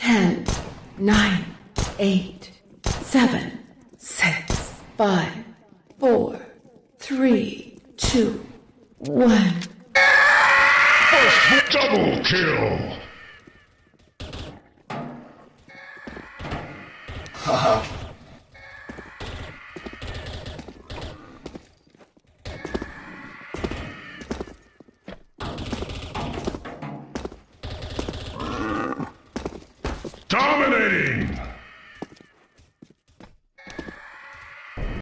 ten, nine, eight, seven, six, five, four, three, two, one. First double kill. Dominating!